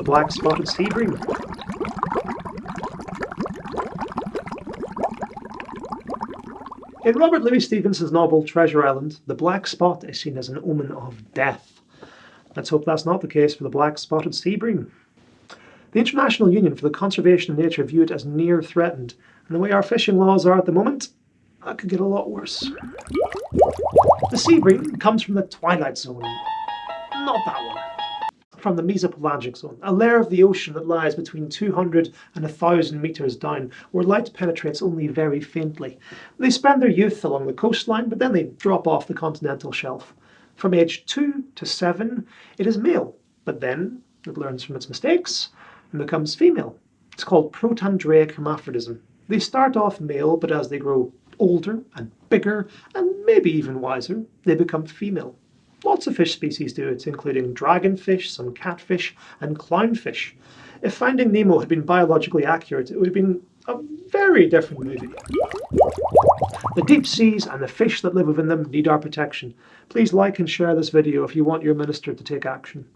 the black-spotted sea bream. In Robert Louis Stevenson's novel Treasure Island, the black spot is seen as an omen of death. Let's hope that's not the case for the black-spotted sea bream. The International Union for the Conservation of Nature view it as near threatened, and the way our fishing laws are at the moment, that could get a lot worse. The sea bream comes from the twilight zone. Not that one. From the mesopelagic zone, a layer of the ocean that lies between 200 and 1000 meters down, where light penetrates only very faintly. They spend their youth along the coastline, but then they drop off the continental shelf. From age 2 to 7, it is male, but then it learns from its mistakes and becomes female. It's called protandric hermaphrodism. They start off male, but as they grow older and bigger and maybe even wiser, they become female. Lots of fish species do it, including dragonfish, some catfish, and clownfish. If Finding Nemo had been biologically accurate, it would have been a very different movie. The deep seas and the fish that live within them need our protection. Please like and share this video if you want your minister to take action.